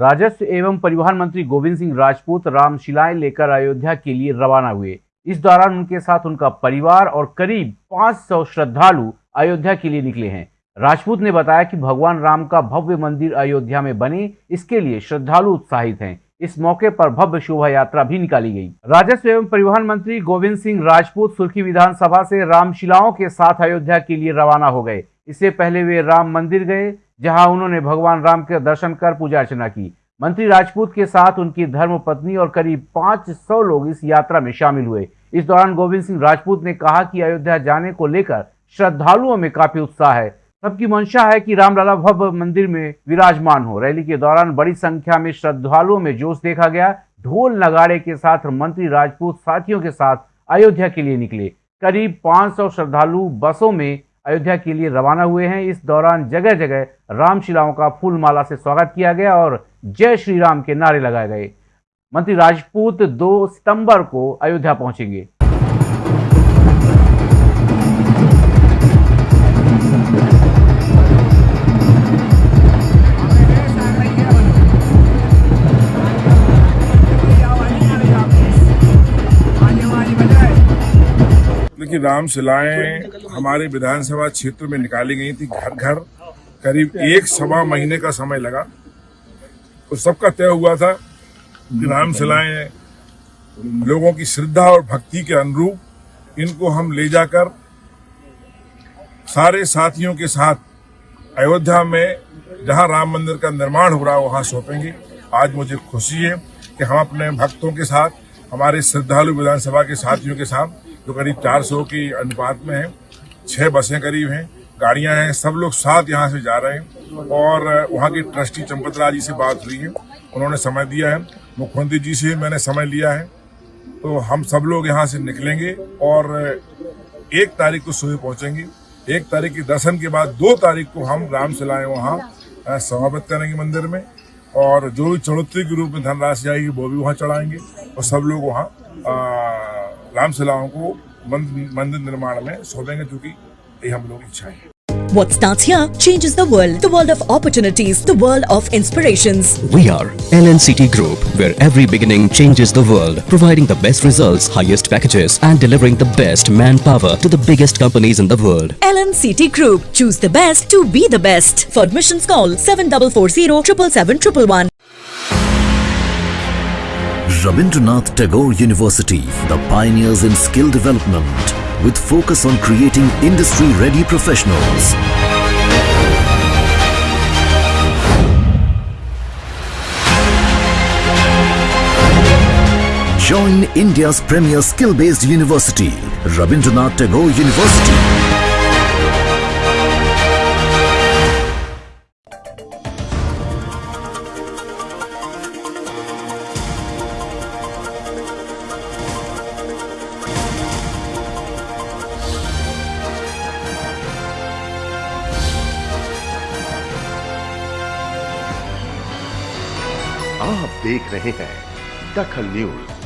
राजस्व एवं परिवहन मंत्री गोविंद सिंह राजपूत रामशिलाएँ लेकर अयोध्या के लिए रवाना हुए। इस दौरान उनके साथ उनका परिवार और करीब 500 श्रद्धालु अयोध्या के लिए निकले हैं। राजपूत ने बताया कि भगवान राम का भव्य मंदिर अयोध्या में बने, इसके लिए श्रद्धालु उत्साहित हैं। इस मौके पर भव्य शोभा यात्रा भी निकाली गई। राजस्व एवं परिवहन मंत्री गोविंद सिंह राजपूत सुर्खी विधानसभा से रामशिलाओं के साथ अयोध्या के लिए रवाना हो गए। इससे पहले वे राम मंदिर गए जहाँ उन्होंने भगवान राम के दर्शन कर पूजा अर्चना की। मंत्री राजपूत के साथ उनकी धर्म पत्नी और करीब 500 लोग इस यात्रा में शामिल हुए। इस दौरान गोविंद सिंह राजपूत ने कहा कि अयोध्या जाने को लेकर श्रद्धालुओं में काफ़ी उत्साह है। सबकी मंशा है कि रामलला भव्य मंदिर में विराजमान हो। रैली के दौरान बड़ी संख्या में श्रद्धालुओं में जोश देखा गया। ढोल नगाड़े के साथ मंत्री राजपूत साथियों के साथ अयोध्या के लिए निकले। करीब 500 श्रद्धालु बसों में अयोध्या के लिए रवाना हुए हैं। इस दौरान जगह जगह रामशिलाओं का फूलमाला से स्वागत किया गया और जय श्री राम के नारे लगाए गए। मंत्री राजपूत 2 सितंबर को अयोध्या पहुँचेंगे। देखिए राम शिलाएँ हमारे विधानसभा क्षेत्र में निकाली गई थी घर घर। करीब एक सवा महीने का समय लगा। तो सबका तय हुआ था कि राम शिलाएँ लोगों की श्रद्धा और भक्ति के अनुरूप इनको हम ले जाकर सारे साथियों के साथ अयोध्या में, जहाँ राम मंदिर का निर्माण हो रहा है, वहाँ सौंपेंगे। आज मुझे खुशी है कि हम अपने भक्तों के साथ, हमारे श्रद्धालु विधानसभा के साथियों के साथ जो करीब 400 की अनुपात में है। छह बसें करीब हैं, गाड़ियाँ हैं, सब लोग साथ यहाँ से जा रहे हैं और वहाँ के ट्रस्टी चंपतराज जी से बात हुई है। उन्होंने समय दिया है। मुख्यमंत्री जी से मैंने समय लिया है। तो हम सब लोग यहाँ से निकलेंगे और एक तारीख को सुबह पहुँचेंगे। एक तारीख के दर्शन के बाद दो तारीख को हम राम सिलाए वहाँ समाप्त करेंगे मंदिर में। और जो भी चढ़ोतरी के रूप में धनराशि आएगी, वो भी वहाँ चढ़ाएँगे और सब लोग वहाँ राम सिलाओं को मंदिर निर्माण में सौंपेंगे क्योंकि ये हम लोग इच्छा है What starts here changes the world. The world of opportunities. The world of inspirations. We are LNCT Group, where every beginning changes the world, providing the best results, highest packages, and delivering the best manpower to the biggest companies in the world. LNCT Group. Choose the best to be the best. For admissions, call 7440 777 Rabindranath Tagore University, the pioneers in skill development, with focus on creating industry-ready professionals. Join India's premier skill-based university, Rabindranath Tagore University. आप देख रहे हैं दखल news.